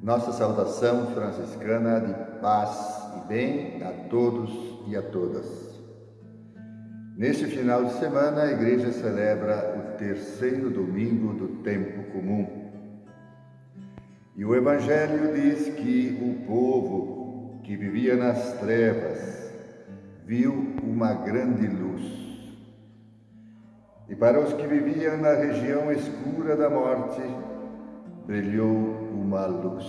Nossa saudação franciscana de paz e bem a todos e a todas. Neste final de semana, a Igreja celebra o terceiro domingo do tempo comum. E o Evangelho diz que o povo que vivia nas trevas viu uma grande luz. E para os que viviam na região escura da morte, brilhou uma luz.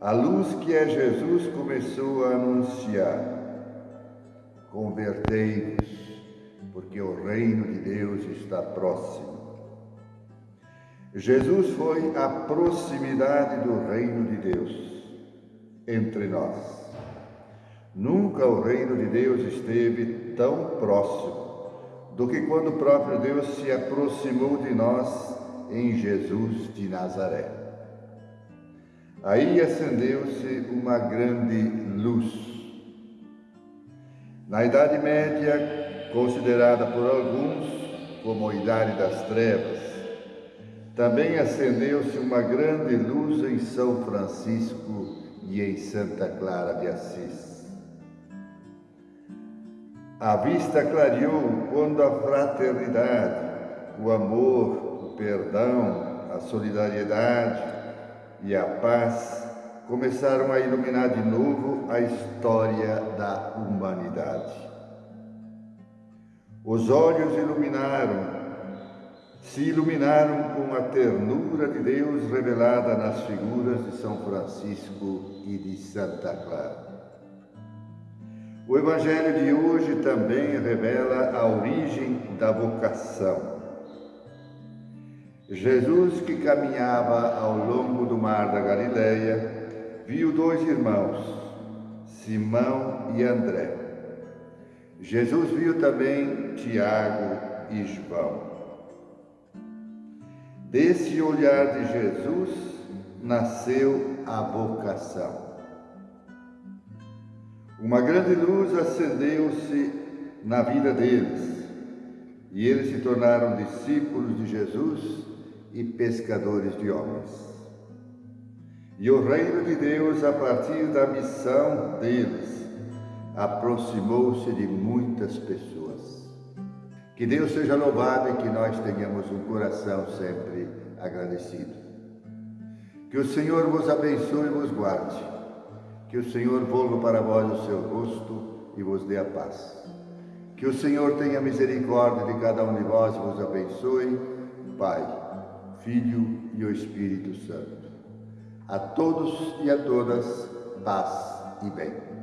A luz que é Jesus começou a anunciar: convertei-vos, porque o reino de Deus está próximo. Jesus foi a proximidade do reino de Deus entre nós. Nunca o reino de Deus esteve tão próximo do que quando o próprio Deus se aproximou de nós em Jesus de Nazaré. Aí acendeu-se uma grande luz. Na Idade Média, considerada por alguns como a Idade das Trevas, também acendeu-se uma grande luz em São Francisco e em Santa Clara de Assis. A vista clareou quando a fraternidade, o amor, perdão, a solidariedade e a paz começaram a iluminar de novo a história da humanidade. Os olhos iluminaram, se iluminaram com a ternura de Deus revelada nas figuras de São Francisco e de Santa Clara. O Evangelho de hoje também revela a origem da vocação Jesus, que caminhava ao longo do mar da Galileia, viu dois irmãos, Simão e André. Jesus viu também Tiago e João. Desse olhar de Jesus nasceu a vocação. Uma grande luz acendeu-se na vida deles e eles se tornaram discípulos de Jesus e pescadores de homens. E o reino de Deus, a partir da missão deles, aproximou-se de muitas pessoas. Que Deus seja louvado e que nós tenhamos um coração sempre agradecido. Que o Senhor vos abençoe e vos guarde. Que o Senhor volva para vós o seu rosto e vos dê a paz. Que o Senhor tenha misericórdia de cada um de vós e vos abençoe. Pai, Filho e o Espírito Santo. A todos e a todas, paz e bem.